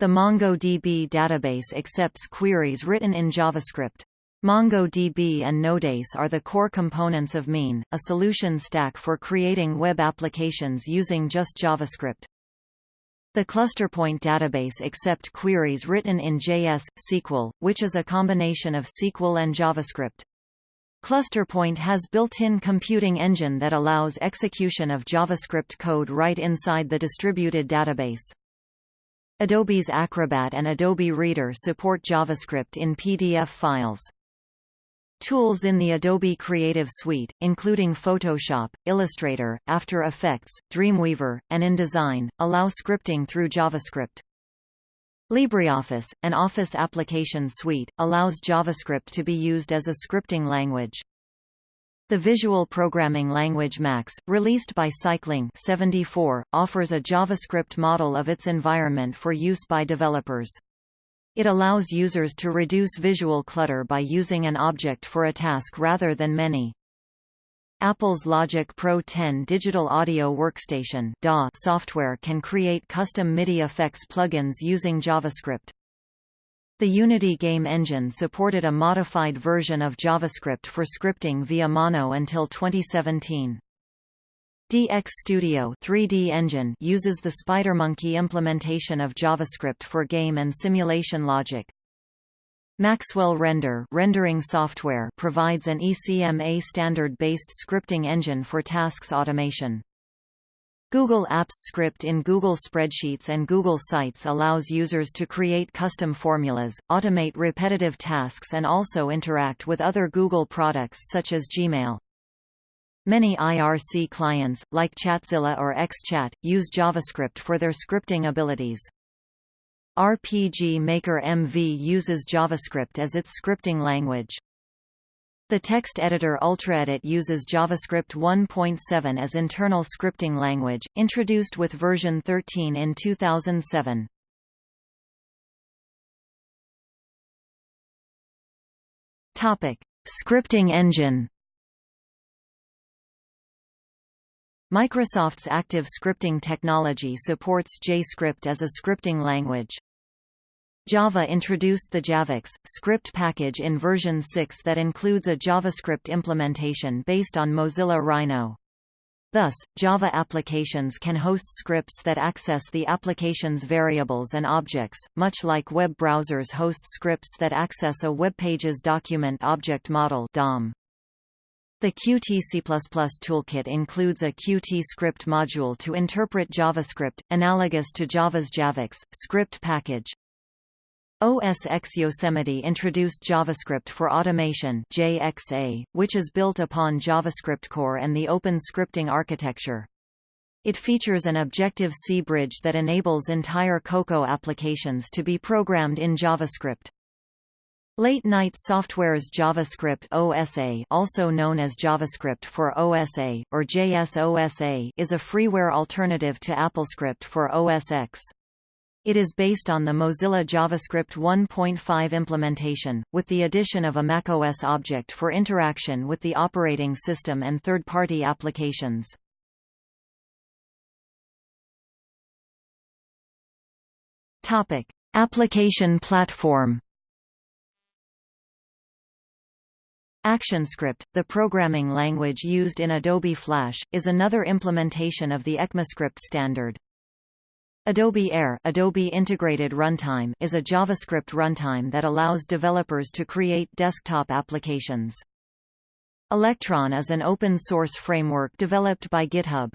The MongoDB database accepts queries written in JavaScript. MongoDB and Node.js are the core components of Mean, a solution stack for creating web applications using just JavaScript. The ClusterPoint database accept queries written in JS, SQL, which is a combination of SQL and JavaScript. ClusterPoint has built-in computing engine that allows execution of JavaScript code right inside the distributed database. Adobe's Acrobat and Adobe Reader support JavaScript in PDF files. Tools in the Adobe Creative Suite, including Photoshop, Illustrator, After Effects, Dreamweaver, and InDesign, allow scripting through JavaScript. LibreOffice, an Office application suite, allows JavaScript to be used as a scripting language. The visual programming language Max, released by Cycling 74, offers a JavaScript model of its environment for use by developers. It allows users to reduce visual clutter by using an object for a task rather than many. Apple's Logic Pro 10 digital audio workstation DAW software can create custom MIDI effects plugins using JavaScript. The Unity game engine supported a modified version of JavaScript for scripting via Mono until 2017. DX Studio 3D engine uses the SpiderMonkey implementation of JavaScript for game and simulation logic. Maxwell Render rendering software provides an ECMA standard-based scripting engine for tasks automation. Google Apps Script in Google Spreadsheets and Google Sites allows users to create custom formulas, automate repetitive tasks and also interact with other Google products such as Gmail. Many IRC clients, like Chatzilla or XChat, use JavaScript for their scripting abilities. RPG Maker MV uses JavaScript as its scripting language. The text editor UltraEdit uses JavaScript 1.7 as internal scripting language, introduced with version 13 in 2007. Topic: Scripting engine. Microsoft's active scripting technology supports JScript as a scripting language. Java introduced the javax script package in version 6 that includes a JavaScript implementation based on Mozilla Rhino. Thus, Java applications can host scripts that access the application's variables and objects, much like web browsers host scripts that access a web page's document object model DOM. The Qt C++ toolkit includes a Qt script module to interpret JavaScript, analogous to Java's javax script package. OS X Yosemite introduced JavaScript for Automation JXA, which is built upon JavaScript Core and the open scripting architecture. It features an Objective-C bridge that enables entire Cocoa applications to be programmed in JavaScript. Late Night Software's JavaScript OSA also known as JavaScript for OSA, or JSOSA is a freeware alternative to AppleScript for OS X. It is based on the Mozilla JavaScript 1.5 implementation, with the addition of a macOS object for interaction with the operating system and third-party applications. Application platform. ActionScript, the programming language used in Adobe Flash, is another implementation of the ECMAScript standard. Adobe Air Adobe Integrated Runtime is a JavaScript runtime that allows developers to create desktop applications. Electron is an open-source framework developed by GitHub.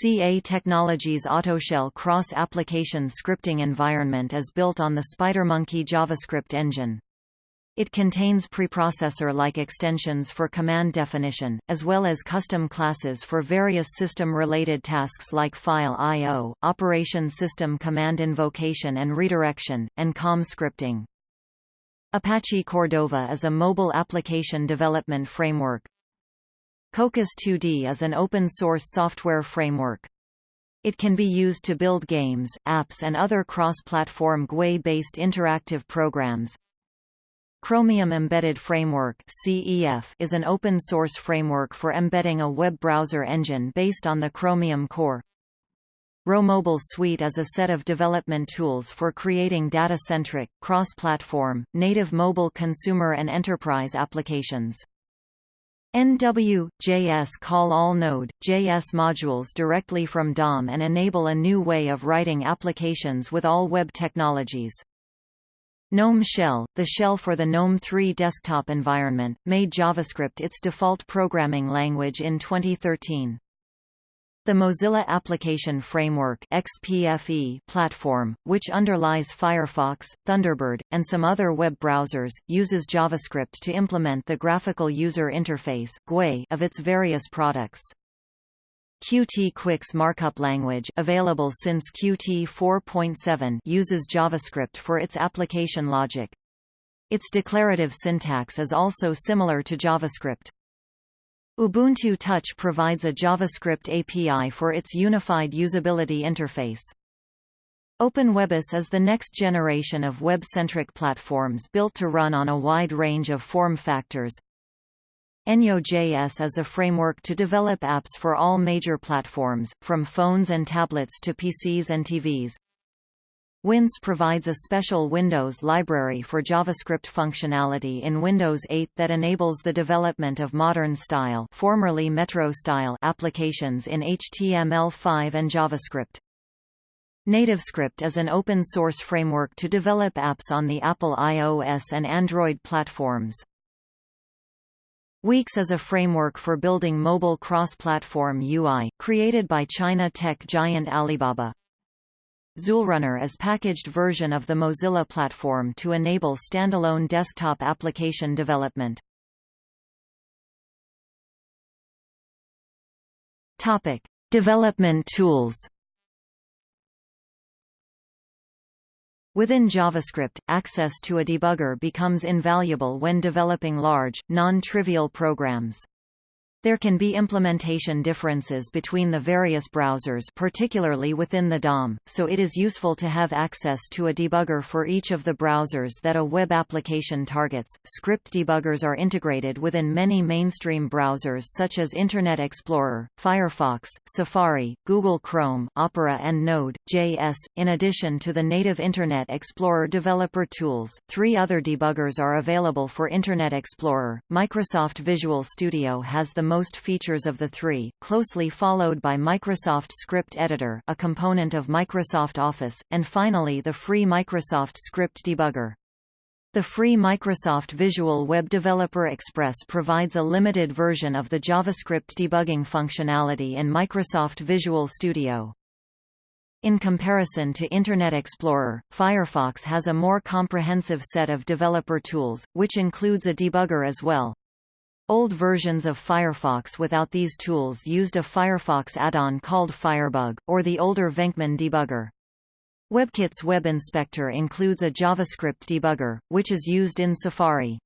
CA Technologies AutoShell cross-application scripting environment is built on the SpiderMonkey JavaScript engine. It contains preprocessor-like extensions for command definition, as well as custom classes for various system-related tasks like file I.O., operation system command invocation and redirection, and COM scripting. Apache Cordova is a mobile application development framework. Cocos 2D is an open-source software framework. It can be used to build games, apps and other cross-platform GUI-based interactive programs. Chromium Embedded Framework is an open-source framework for embedding a web browser engine based on the Chromium core. RhoMobile Suite is a set of development tools for creating data-centric, cross-platform, native mobile consumer and enterprise applications. NW.js call all Node.js modules directly from DOM and enable a new way of writing applications with all web technologies. GNOME Shell, the shell for the GNOME 3 desktop environment, made JavaScript its default programming language in 2013. The Mozilla Application Framework XPFE platform, which underlies Firefox, Thunderbird, and some other web browsers, uses JavaScript to implement the graphical user interface of its various products. Qt Quicks markup language available since Qt 4.7 uses JavaScript for its application logic. Its declarative syntax is also similar to JavaScript. Ubuntu Touch provides a JavaScript API for its unified usability interface. OpenWebOS is the next generation of web-centric platforms built to run on a wide range of form factors. Enyo.js is a framework to develop apps for all major platforms, from phones and tablets to PCs and TVs. WinJS provides a special Windows library for JavaScript functionality in Windows 8 that enables the development of modern style, formerly Metro style applications in HTML5 and JavaScript. NativeScript is an open-source framework to develop apps on the Apple iOS and Android platforms. Weex is a framework for building mobile cross-platform UI, created by China tech giant Alibaba. XULRunner is packaged version of the Mozilla platform to enable standalone desktop application development. Topic: Development tools. Within JavaScript, access to a debugger becomes invaluable when developing large, non-trivial programs. There can be implementation differences between the various browsers particularly within the DOM, so it is useful to have access to a debugger for each of the browsers that a web application targets. Script debuggers are integrated within many mainstream browsers such as Internet Explorer, Firefox, Safari, Google Chrome, Opera and Node.js. In addition to the native Internet Explorer developer tools, three other debuggers are available for Internet Explorer. Microsoft Visual Studio has the most features of the three, closely followed by Microsoft Script Editor a component of Microsoft Office, and finally the free Microsoft Script Debugger. The free Microsoft Visual Web Developer Express provides a limited version of the JavaScript debugging functionality in Microsoft Visual Studio. In comparison to Internet Explorer, Firefox has a more comprehensive set of developer tools, which includes a debugger as well. Old versions of Firefox without these tools used a Firefox add-on called Firebug, or the older Venkman debugger. WebKit's Web Inspector includes a JavaScript debugger, which is used in Safari.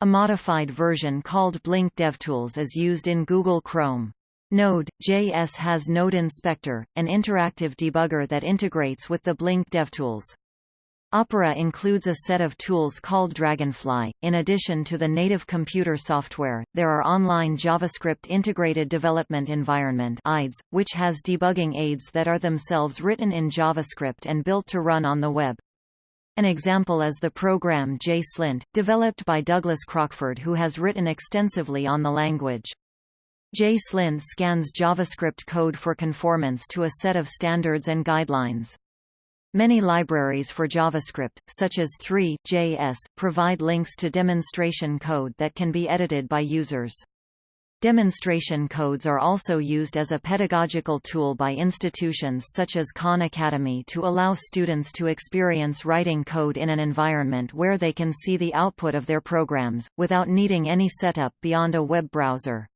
A modified version called Blink DevTools is used in Google Chrome. Node.js has Node Inspector, an interactive debugger that integrates with the Blink DevTools. Opera includes a set of tools called Dragonfly. In addition to the native computer software, there are online JavaScript Integrated Development Environment (IDEs), which has debugging aids that are themselves written in JavaScript and built to run on the web. An example is the program JSlint, developed by Douglas Crockford who has written extensively on the language. JSlint scans JavaScript code for conformance to a set of standards and guidelines. Many libraries for JavaScript, such as Three.js, provide links to demonstration code that can be edited by users. Demonstration codes are also used as a pedagogical tool by institutions such as Khan Academy to allow students to experience writing code in an environment where they can see the output of their programs, without needing any setup beyond a web browser.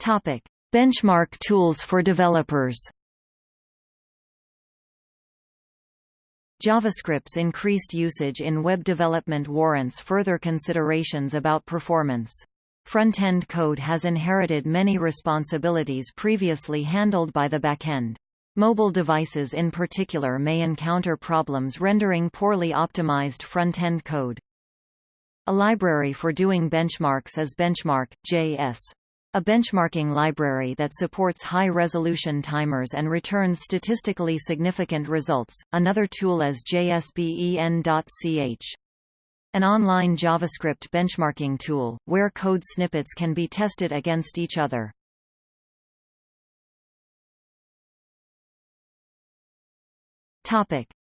Topic. Benchmark tools for developers JavaScript's increased usage in web development warrants further considerations about performance. Front-end code has inherited many responsibilities previously handled by the backend. Mobile devices in particular may encounter problems rendering poorly optimized front-end code. A library for doing benchmarks is Benchmark.js. A benchmarking library that supports high-resolution timers and returns statistically significant results. Another tool is JSBEN.ch. An online JavaScript benchmarking tool, where code snippets can be tested against each other.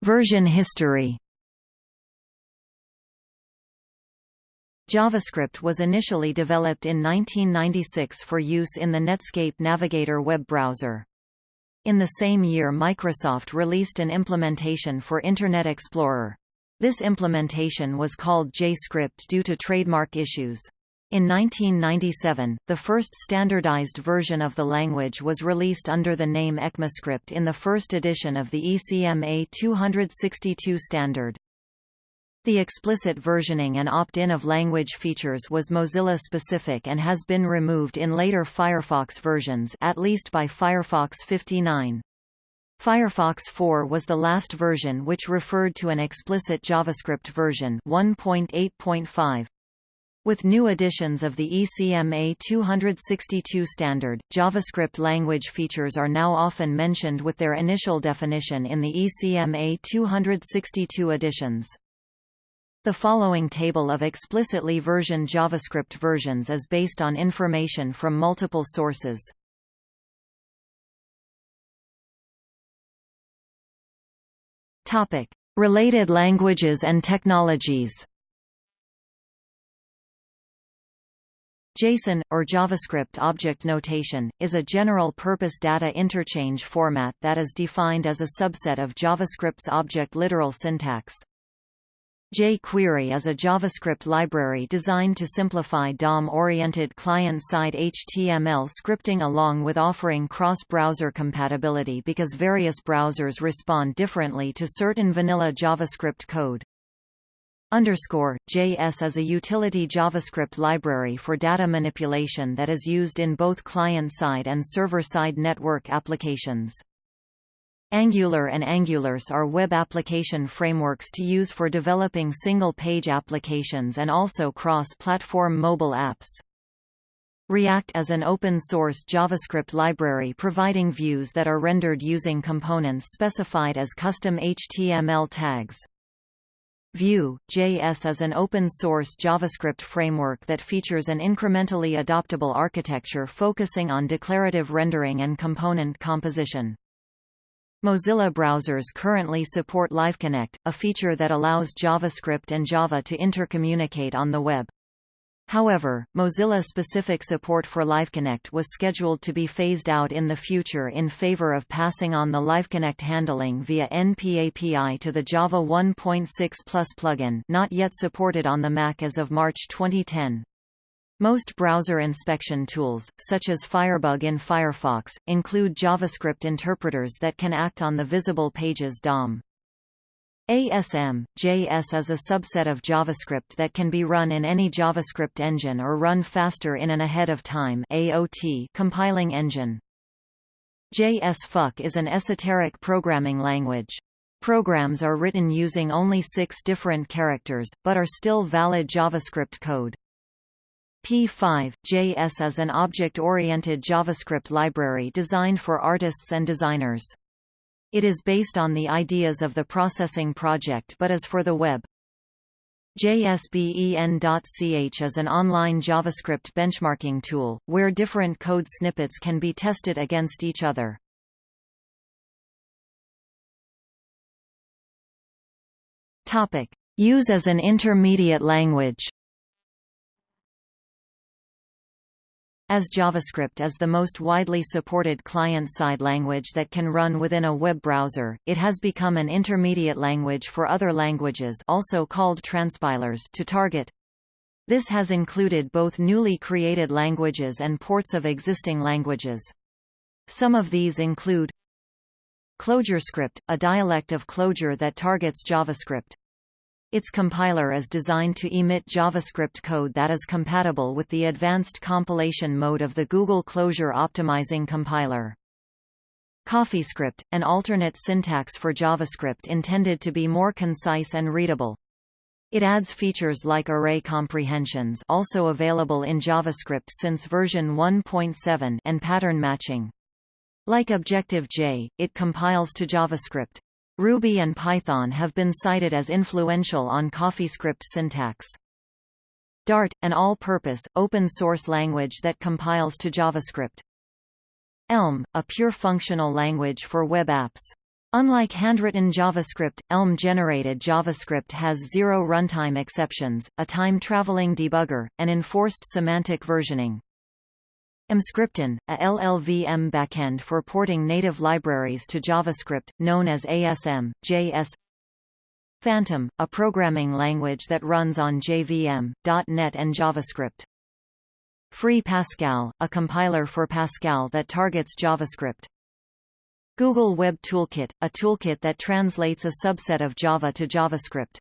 Version history JavaScript was initially developed in 1996 for use in the Netscape Navigator web browser. In the same year Microsoft released an implementation for Internet Explorer. This implementation was called JScript due to trademark issues. In 1997, the first standardized version of the language was released under the name ECMAScript in the first edition of the ECMA 262 standard. The explicit versioning and opt-in of language features was Mozilla-specific and has been removed in later Firefox versions at least by Firefox 59. Firefox 4 was the last version which referred to an explicit JavaScript version 1.8.5. With new editions of the ECMA 262 standard, JavaScript language features are now often mentioned with their initial definition in the ECMA 262 editions. The following table of explicitly versioned JavaScript versions is based on information from multiple sources. Topic: Related languages and technologies. JSON, or JavaScript Object Notation, is a general-purpose data interchange format that is defined as a subset of JavaScript's object literal syntax. jQuery is a JavaScript library designed to simplify DOM-oriented client-side HTML scripting along with offering cross-browser compatibility because various browsers respond differently to certain vanilla JavaScript code. Underscore JS is a utility JavaScript library for data manipulation that is used in both client-side and server-side network applications. Angular and AngularJS are web application frameworks to use for developing single-page applications and also cross-platform mobile apps. React is an open-source JavaScript library providing views that are rendered using components specified as custom HTML tags. Vue.js is an open-source JavaScript framework that features an incrementally adoptable architecture focusing on declarative rendering and component composition. Mozilla browsers currently support LiveConnect, a feature that allows JavaScript and Java to intercommunicate on the web. However, Mozilla-specific support for LiveConnect was scheduled to be phased out in the future in favor of passing on the LiveConnect handling via NPAPI to the Java 1.6 Plus plugin not yet supported on the Mac as of March 2010. Most browser inspection tools, such as Firebug in Firefox, include JavaScript interpreters that can act on the visible page's DOM. ASM, JS is a subset of JavaScript that can be run in any JavaScript engine or run faster in an ahead-of-time compiling engine. JS-FUC is an esoteric programming language. Programs are written using only six different characters, but are still valid JavaScript code. P5, JS is an object-oriented JavaScript library designed for artists and designers. It is based on the ideas of the processing project but is for the web. JSBEN.ch is an online JavaScript benchmarking tool, where different code snippets can be tested against each other. Use as an intermediate language As JavaScript is the most widely supported client-side language that can run within a web browser, it has become an intermediate language for other languages also called transpilers to target. This has included both newly created languages and ports of existing languages. Some of these include ClojureScript, a dialect of Clojure that targets JavaScript. Its compiler is designed to emit JavaScript code that is compatible with the advanced compilation mode of the Google Closure Optimizing compiler. CoffeeScript, an alternate syntax for JavaScript intended to be more concise and readable. It adds features like array comprehensions also available in JavaScript since version 1.7 and pattern matching. Like Objective-J, it compiles to JavaScript. Ruby and Python have been cited as influential on CoffeeScript syntax. Dart, an all-purpose, open-source language that compiles to JavaScript. Elm, a pure functional language for web apps. Unlike handwritten JavaScript, Elm-generated JavaScript has zero runtime exceptions, a time-traveling debugger, and enforced semantic versioning. Emscripten, a LLVM backend for porting native libraries to JavaScript, known as ASM, JS Fantom, a programming language that runs on JVM, .NET and JavaScript. Free Pascal, a compiler for Pascal that targets JavaScript. Google Web Toolkit, a toolkit that translates a subset of Java to JavaScript.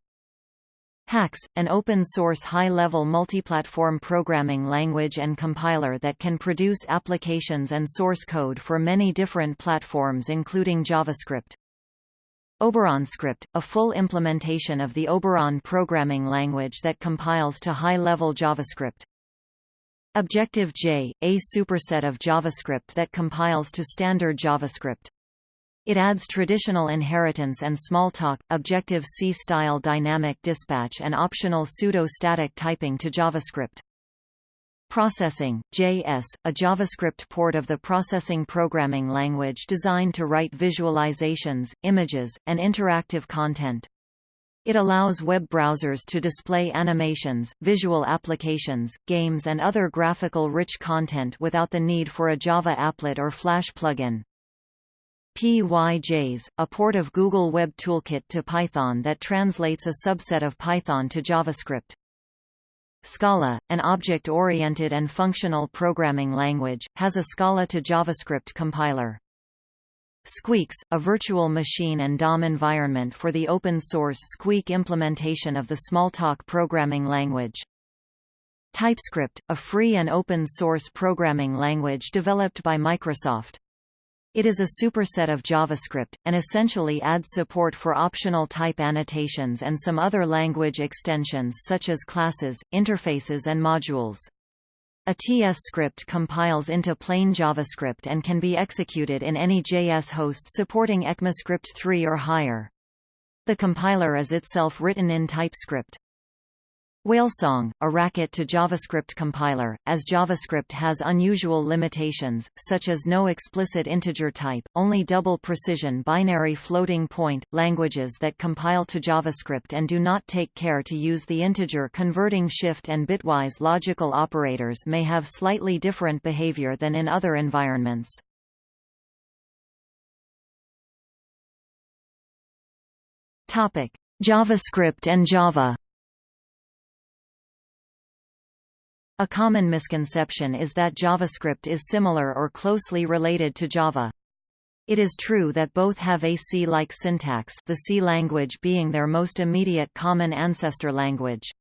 Haxe, an open-source high-level multiplatform programming language and compiler that can produce applications and source code for many different platforms including JavaScript. OberonScript, a full implementation of the Oberon programming language that compiles to high-level JavaScript. Objective-J, a superset of JavaScript that compiles to standard JavaScript. It adds traditional inheritance and Smalltalk, Objective-C style dynamic dispatch and optional pseudo-static typing to JavaScript. Processing, JS, a JavaScript port of the processing programming language designed to write visualizations, images, and interactive content. It allows web browsers to display animations, visual applications, games and other graphical rich content without the need for a Java applet or Flash plugin. PyJS, a port of Google Web Toolkit to Python that translates a subset of Python to JavaScript. Scala, an object-oriented and functional programming language, has a Scala to JavaScript compiler. SqueakJS, a virtual machine and DOM environment for the open-source Squeak implementation of the Smalltalk programming language. TypeScript, a free and open-source programming language developed by Microsoft. It is a superset of JavaScript, and essentially adds support for optional type annotations and some other language extensions such as classes, interfaces and modules. A TS script compiles into plain JavaScript and can be executed in any JS host supporting ECMAScript 3 or higher. The compiler is itself written in TypeScript. Whalesong, a Racket to JavaScript compiler, as JavaScript has unusual limitations, such as no explicit integer type, only double precision binary floating point, languages that compile to JavaScript and do not take care to use the integer converting shift and bitwise logical operators may have slightly different behavior than in other environments. JavaScript and Java A common misconception is that JavaScript is similar or closely related to Java. It is true that both have a C-like syntax the C language being their most immediate common ancestor language.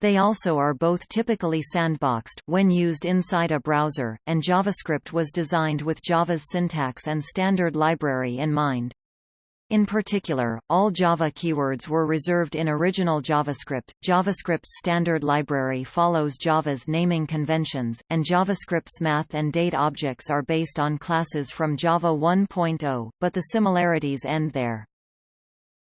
They also are both typically sandboxed, when used inside a browser, and JavaScript was designed with Java's syntax and standard library in mind. In particular, all Java keywords were reserved in original JavaScript. JavaScript's standard library follows Java's naming conventions, and JavaScript's math and date objects are based on classes from Java 1.0, but the similarities end there.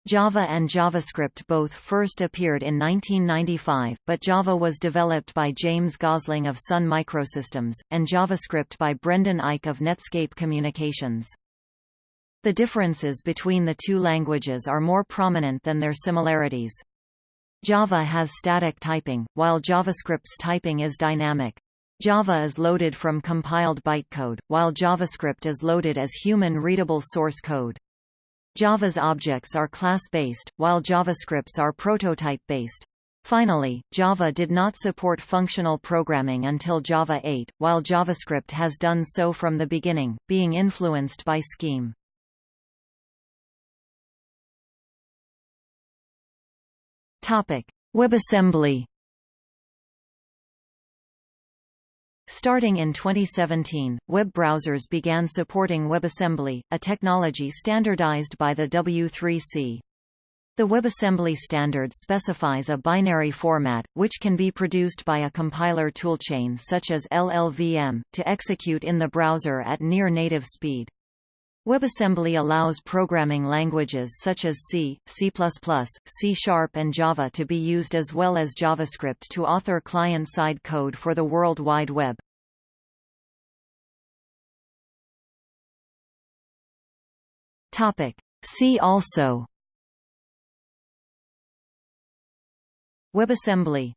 Java and JavaScript both first appeared in 1995, but Java was developed by James Gosling of Sun Microsystems, and JavaScript by Brendan Eich of Netscape Communications. The differences between the two languages are more prominent than their similarities. Java has static typing, while JavaScript's typing is dynamic. Java is loaded from compiled bytecode, while JavaScript is loaded as human-readable source code. Java's objects are class-based, while JavaScript's are prototype-based. Finally, Java did not support functional programming until Java 8, while JavaScript has done so from the beginning, being influenced by Scheme. Topic: WebAssembly. Starting in 2017, web browsers began supporting WebAssembly, a technology standardized by the W3C. The WebAssembly standard specifies a binary format, which can be produced by a compiler toolchain such as LLVM, to execute in the browser at near-native speed. WebAssembly allows programming languages such as C, C++, C Sharp and Java to be used as well as JavaScript to author client-side code for the World Wide Web. See also. WebAssembly